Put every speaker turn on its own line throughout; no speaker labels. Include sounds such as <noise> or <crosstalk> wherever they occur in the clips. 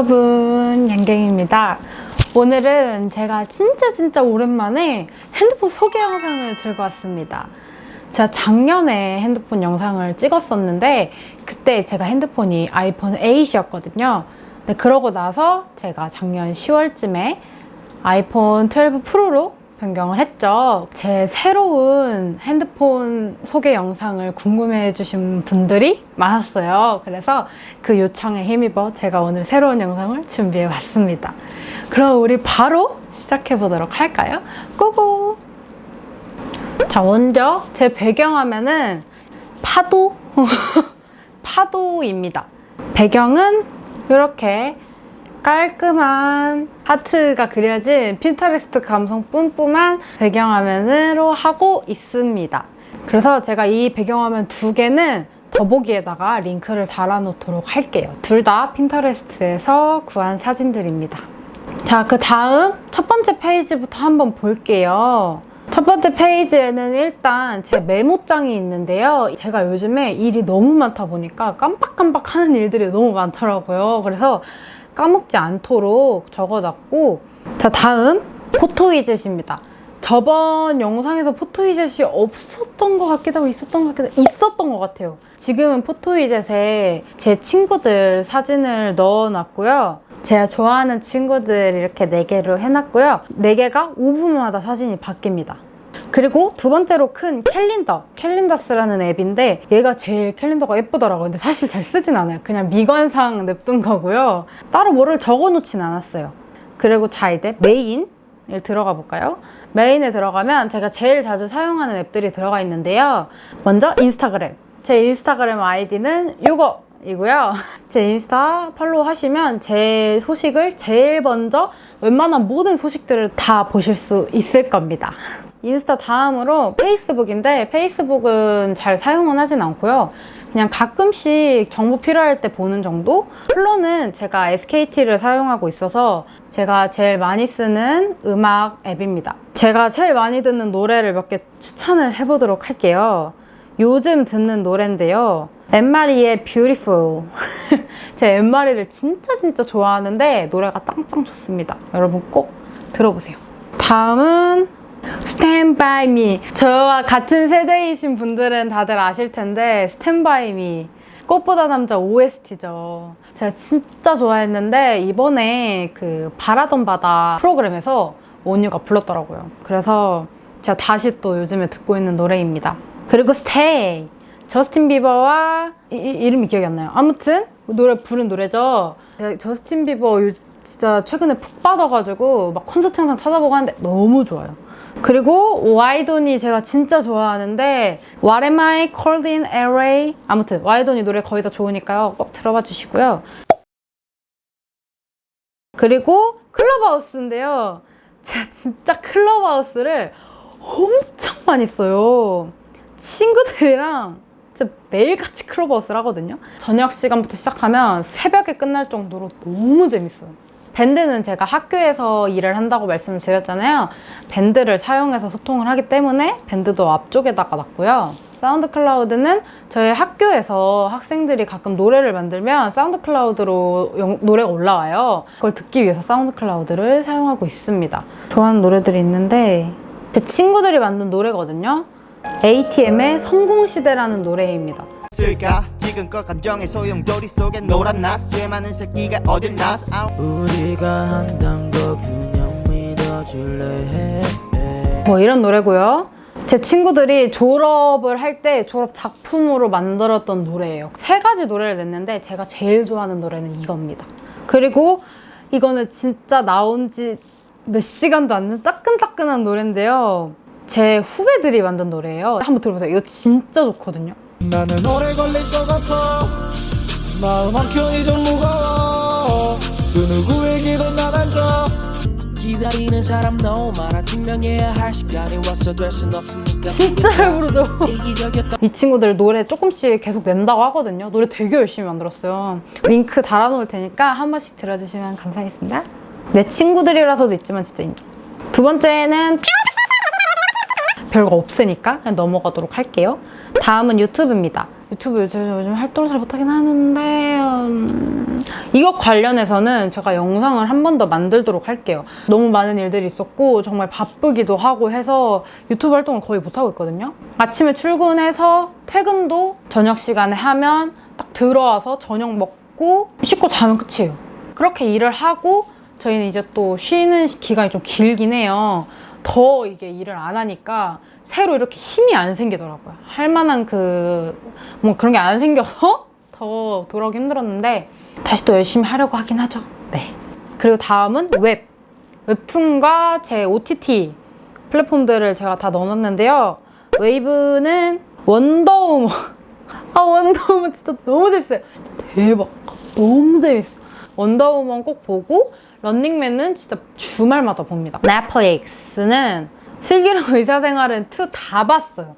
여러분 양갱입니다. 오늘은 제가 진짜 진짜 오랜만에 핸드폰 소개 영상을 들고 왔습니다. 제가 작년에 핸드폰 영상을 찍었었는데 그때 제가 핸드폰이 아이폰 8이었거든요. 근데 그러고 나서 제가 작년 10월쯤에 아이폰 12 프로로 변경을 했죠. 제 새로운 핸드폰 소개 영상을 궁금해 주신 분들이 많았어요. 그래서 그 요청에 힘입어 제가 오늘 새로운 영상을 준비해 왔습니다. 그럼 우리 바로 시작해 보도록 할까요? 고고! 자, 먼저 제 배경화면은 파도? <laughs> 파도입니다. 배경은 이렇게 깔끔한 하트가 그려진 핀터레스트 감성 뿜뿜한 배경화면으로 하고 있습니다. 그래서 제가 이 배경화면 두 개는 더보기에다가 링크를 달아놓도록 할게요. 둘 다 핀터레스트에서 구한 사진들입니다. 자, 그 다음 첫 번째 페이지부터 한번 볼게요. 첫 번째 페이지에는 일단 제 메모장이 있는데요. 제가 요즘에 일이 너무 많다 보니까 깜빡깜빡 하는 일들이 너무 많더라고요. 그래서 까먹지 않도록 적어놨고 자 다음 포토위젯입니다. 저번 영상에서 포토위젯이 없었던 것 같기도 하고 있었던 것 같기도 하고 있었던 것 같아요. 지금은 포토위젯에 제 친구들 사진을 넣어놨고요. 제가 좋아하는 친구들 이렇게 4개로 해놨고요. 4개가 5분마다 사진이 바뀝니다. 그리고 두 번째로 큰 캘린더, 캘린더스라는 앱인데 얘가 제일 캘린더가 예쁘더라고요. 근데 사실 잘 쓰진 않아요. 그냥 미관상 냅둔 거고요. 따로 뭐를 적어 놓진 않았어요. 그리고 자 이제 메인 을 들어가 볼까요? 메인에 들어가면 제가 제일 자주 사용하는 앱들이 들어가 있는데요. 먼저 인스타그램. 제 인스타그램 아이디는 이거 이고요. <laughs> 제 인스타 팔로우 하시면 제 소식을 제일 먼저 웬만한 모든 소식들을 다 보실 수 있을 겁니다. 인스타 다음으로 페이스북인데 페이스북은 잘 사용은 하진 않고요. 그냥 가끔씩 정보 필요할 때 보는 정도? 플로는 제가 SKT를 사용하고 있어서 제가 제일 많이 쓰는 음악 앱입니다. 제가 제일 많이 듣는 노래를 몇 개 추천을 해보도록 할게요. 요즘 듣는 노래인데요. 엠마리의 Beautiful. <laughs> 제 엠마리를 진짜 진짜 좋아하는데 노래가 짱짱 좋습니다. 여러분 꼭 들어보세요. 다음은 By Me. 저와 같은 세대이신 분들은 다들 아실 텐데 By Me. 꽃보다 남자 OST죠. 제가 진짜 좋아했는데 이번에 그 바라던 바다 프로그램에서 원유가 불렀더라고요. 그래서 제가 다시 또 요즘에 듣고 있는 노래입니다. 그리고 Stay. 저스틴 비버와 이, 이, 이름이 기억이 안 나요. 아무튼 노래 부른 노래죠. 제가 저스틴 비버 요- 진짜 최근에 푹 빠져가지고 막 콘서트 영상 찾아보고 하는데 너무 좋아요. 그리고 와이돈이 제가 진짜 좋아하는데 What am I called in LA? 아무튼 와이돈이 노래 거의 다 좋으니까요. 꼭 들어봐 주시고요. 그리고 클럽하우스인데요. 제가 진짜 클럽하우스를 엄청 많이 써요. 친구들이랑 진짜 매일같이 클럽하우스를 하거든요. 저녁 시간부터 시작하면 새벽에 끝날 정도로 너무 재밌어요. 밴드는 제가 학교에서 일을 한다고 말씀을 드렸잖아요. 밴드를 사용해서 소통을 하기 때문에 밴드도 앞쪽에다가 놨고요. 사운드 클라우드는 저희 학교에서 학생들이 가끔 노래를 만들면 사운드 클라우드로 영- 노래가 올라와요. 그걸 듣기 위해서 사운드 클라우드를 사용하고 있습니다. 좋아하는 노래들이 있는데 제 친구들이 만든 노래거든요. ATM의 성공시대라는 노래입니다.
지금껏 감정의 소용돌이 속에 놀았나 쇠 많은 새끼가 어딜 났어.
우리가 한단 거 그냥 믿어줄래
해뭐 이런 노래고요. 제 친구들이 졸업을 할 때 졸업 작품으로 만들었던 노래예요. 세 가지 노래를 냈는데 제가 제일 좋아하는 노래는 이겁니다. 그리고 이거는 진짜 나온 지 몇 시간도 안 된 따끈따끈한 노래인데요. 제 후배들이 만든 노래예요. 한번 들어보세요. 이거 진짜 좋거든요.
나는 오래 걸릴 것 같아 마음 한켠이 좀 무거워 그 누구에게도 난 알자
기다리는 사람 너무 많아 증명해야 할 시간이 왔어 될 순 없으니까
진짜 잘 부르죠.
이기적이었던
이 친구들 노래 조금씩 계속 낸다고 하거든요. 노래 되게 열심히 만들었어요. 링크 달아놓을 테니까 한 번씩 들어주시면 감사하겠습니다. 내 친구들이라서도 있지만 진짜 인정. 두 번째는 별거 없으니까 그냥 넘어가도록 할게요. 다음은 유튜브입니다. 유튜브 요즘, 요즘 활동을 잘 못하긴 하는데 음, 이것 관련해서는 제가 영상을 한 번 더 만들도록 할게요. 너무 많은 일들이 있었고 정말 바쁘기도 하고 해서 유튜브 활동을 거의 못하고 있거든요. 아침에 출근해서 퇴근도 저녁 시간에 하면 딱 들어와서 저녁 먹고 씻고 자면 끝이에요. 그렇게 일을 하고 저희는 이제 또 쉬는 기간이 좀 길긴 해요. 더 이게 일을 안 하니까 새로 이렇게 힘이 안 생기더라고요. 할 만한 그, 뭐 그런 게 안 생겨서 <laughs> 더 돌아오기 힘들었는데 다시 또 열심히 하려고 하긴 하죠. 네. 그리고 다음은 웹. 웹툰과 제 OTT 플랫폼들을 제가 다 넣어놨는데요. 웨이브는 원더우먼. <laughs> 아, 원더우먼 진짜 너무 재밌어요. 진짜 대박. 너무 재밌어. 원더우먼 꼭 보고 런닝맨은 진짜 주말마다 봅니다. 넷플릭스는 슬기로운 <laughs> 의사생활은 2 다 봤어요.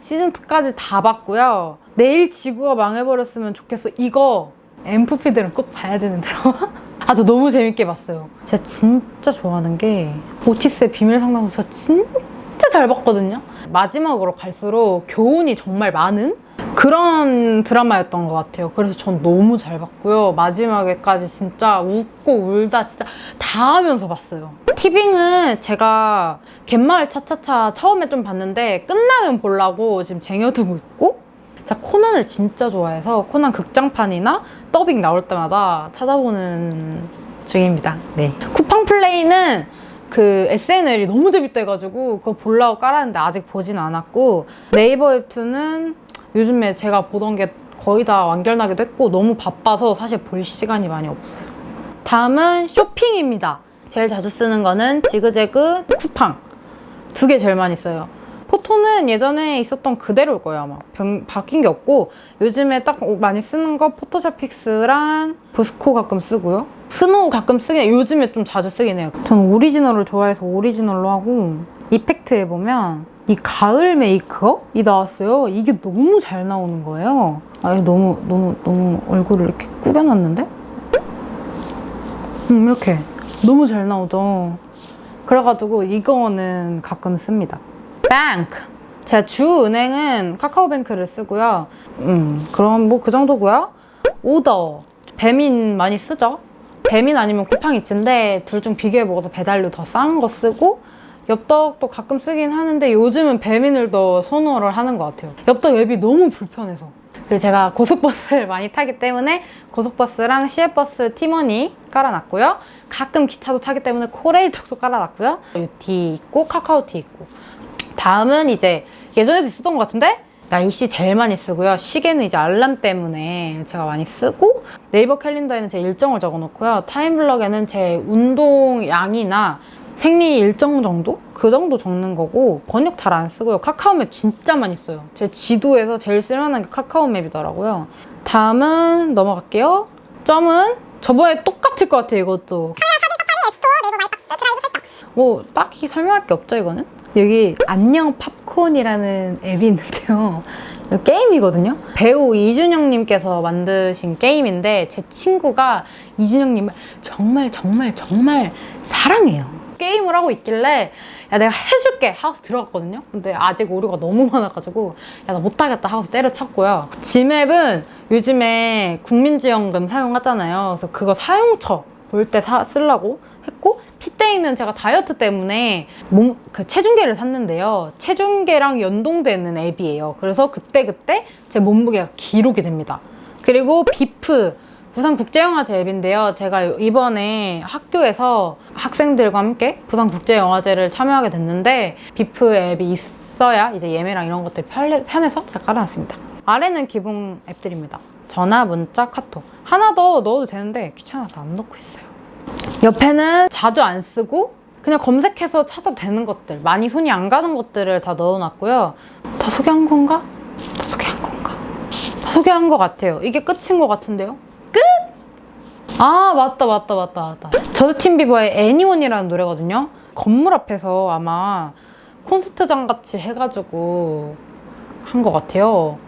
시즌 2까지 다 봤고요. 내일 지구가 망해버렸으면 좋겠어. 이거 엠프피들은 꼭 봐야 되는 드라마. <laughs> 아, 저 너무 재밌게 봤어요. 제가 진짜 좋아하는 게 오티스의 비밀 상담소 저 진짜 잘 봤거든요. 마지막으로 갈수록 교훈이 정말 많은 그런 드라마였던 것 같아요. 그래서 전 너무 잘 봤고요. 마지막에까지 진짜 웃고 울다 진짜 다 하면서 봤어요. 티빙은 제가 갯마을 차차차 처음에 좀 봤는데 끝나면 보려고 지금 쟁여두고 있고 제가 코난을 진짜 좋아해서 코난 극장판이나 더빙 나올 때마다 찾아보는 중입니다. 네. 쿠팡 플레이는 그 SNL이 너무 재밌다 해가지고 그거 보려고 깔았는데 아직 보진 않았고 네이버 웹툰은 요즘에 제가 보던 게 거의 다 완결나기도 했고 너무 바빠서 사실 볼 시간이 많이 없어요. 다음은 쇼핑입니다. 제일 자주 쓰는 거는 지그재그 쿠팡 두 개 제일 많이 써요. photo는 예전에 있었던 그대로일 거예요 아마 변- 바뀐 게 없고 요즘에 딱 많이 쓰는 거 Photoshop Fix랑 VSCO 가끔 쓰고요 스노우 가끔 쓰긴 요즘에 좀 자주 쓰긴 해요 저는 오리지널을 좋아해서 오리지널로 하고 이펙트에 보면 이 가을 메이크업이 나왔어요 이게 너무 잘 나오는 거예요 아 너무 너무 너무 얼굴을 이렇게 꾸겨놨는데 음 이렇게 너무 잘 나오죠 그래가지고 이거는 가끔 씁니다. 뱅크. 제 주 은행은 카카오뱅크를 쓰고요. 음, 그럼 뭐 그 정도고요. 오더. 배민 많이 쓰죠? 배민 아니면 쿠팡이츠인데 둘 중 비교해 먹어서 배달료 더 싼 거 쓰고 엽떡도 가끔 쓰긴 하는데 요즘은 배민을 더 선호를 하는 것 같아요. 엽떡 앱이 너무 불편해서. 그리고 제가 고속버스를 <laughs> 많이 타기 때문에 고속버스랑 시외버스 티머니 깔아놨고요. 가끔 기차도 타기 때문에 코레일톡도 깔아놨고요. UT 있고 카카오티 있고. 다음은 이제 예전에도 있었던 것 같은데 날씨 제일 많이 쓰고요. 시계는 이제 알람 때문에 제가 많이 쓰고 네이버 캘린더에는 제 일정을 적어놓고요. 타임블럭에는 제 운동 양이나 생리 일정 정도? 그 정도 적는 거고 번역 잘 안 쓰고요. 카카오맵 진짜 많이 써요. 제 지도에서 제일 쓸만한 게 카카오맵이더라고요. 다음은 넘어갈게요. 점은 저번에 똑같을 것 같아요, 이것도. 뭐 딱히 설명할 게 없죠 이거는 여기 안녕 팝콘이라는 앱이 있는데요 이거 게임이거든요 배우 이준영님께서 만드신 게임인데 제 친구가 이준영님을 정말 정말 정말 사랑해요 게임을 하고 있길래 야 내가 해줄게 하고서 들어갔거든요 근데 아직 오류가 너무 많아가지고 야 나 못하겠다 하고서 때려쳤고요 지맵은 요즘에 국민지원금 사용하잖아요 그래서 그거 사용처 볼 때 쓰려고 했고 피테이는 제가 다이어트 때문에 몸, 그 체중계를 샀는데요. 체중계랑 연동되는 앱이에요. 그래서 그때그때 제 몸무게가 기록이 됩니다. 그리고 비프, 부산국제영화제 앱인데요. 제가 이번에 학교에서 학생들과 함께 부산국제영화제를 참여하게 됐는데 비프 앱이 있어야 이제 예매랑 이런 것들이 편해, 편해서 잘 깔아놨습니다. 아래는 기본 앱들입니다. 전화, 문자, 카톡. 하나 더 넣어도 되는데 귀찮아서 안 넣고 있어요. 옆에는 자주 안 쓰고 그냥 검색해서 찾아도 되는 것들 많이 손이 안 가는 것들을 다 넣어놨고요 다 소개한 건가? 다 소개한 건가? 다 소개한 것 같아요 이게 끝인 것 같은데요? 끝! 아 맞다 맞다 맞다 맞다 저스틴 비버의 애니원이라는 노래거든요 건물 앞에서 아마 콘서트장 같이 해가지고 한 것 같아요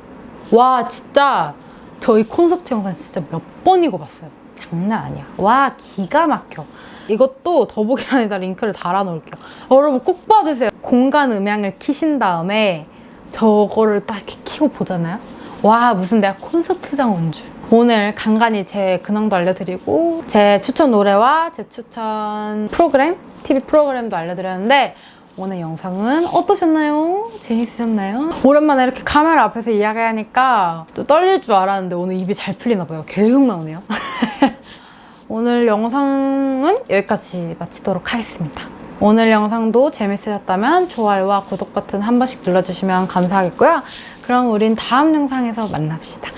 와 진짜 저희 콘서트 영상 진짜 몇 번이고 봤어요 장난 아니야. 와 기가 막혀. 이것도 더보기란에다 링크를 달아놓을게요. 여러분 꼭 봐주세요. 공간 음향을 키신 다음에 저거를 딱 이렇게 키고 보잖아요. 와 무슨 내가 콘서트장 온 줄. 오늘 간간히 제 근황도 알려드리고 제 추천 노래와 제 추천 프로그램, TV 프로그램도 알려드렸는데 오늘 영상은 어떠셨나요? 재밌으셨나요? 오랜만에 이렇게 카메라 앞에서 이야기하니까 또 떨릴 줄 알았는데 오늘 입이 잘 풀리나 봐요. 계속 나오네요. <laughs> 오늘 영상은 여기까지 마치도록 하겠습니다. 오늘 영상도 재밌으셨다면 좋아요와 구독 버튼 한 번씩 눌러주시면 감사하겠고요. 그럼 우린 다음 영상에서 만납시다.